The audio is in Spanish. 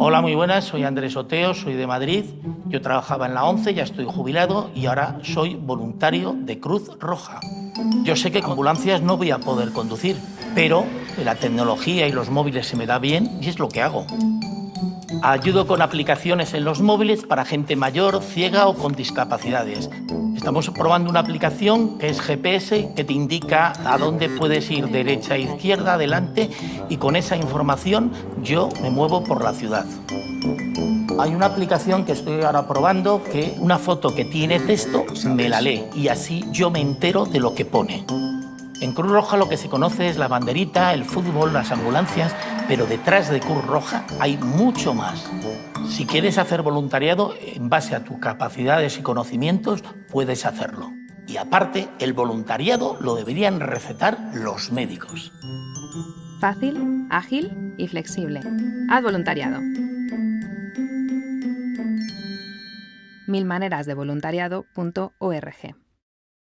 Hola, muy buenas, soy Andrés Oteo, soy de Madrid. Yo trabajaba en la ONCE, ya estoy jubilado y ahora soy voluntario de Cruz Roja. Yo sé que con ambulancias no voy a poder conducir, pero la tecnología y los móviles se me da bien y es lo que hago. Ayudo con aplicaciones en los móviles para gente mayor, ciega o con discapacidades. Estamos probando una aplicación que es GPS, que te indica a dónde puedes ir, derecha, izquierda, adelante, y con esa información yo me muevo por la ciudad. Hay una aplicación que estoy ahora probando que una foto que tiene texto me la lee y así yo me entero de lo que pone. En Cruz Roja lo que se conoce es la banderita, el fútbol, las ambulancias, pero detrás de Cruz Roja hay mucho más. Si quieres hacer voluntariado, en base a tus capacidades y conocimientos, puedes hacerlo. Y aparte, el voluntariado lo deberían recetar los médicos. Fácil, ágil y flexible. Haz voluntariado. Milmanerasdevoluntariado.org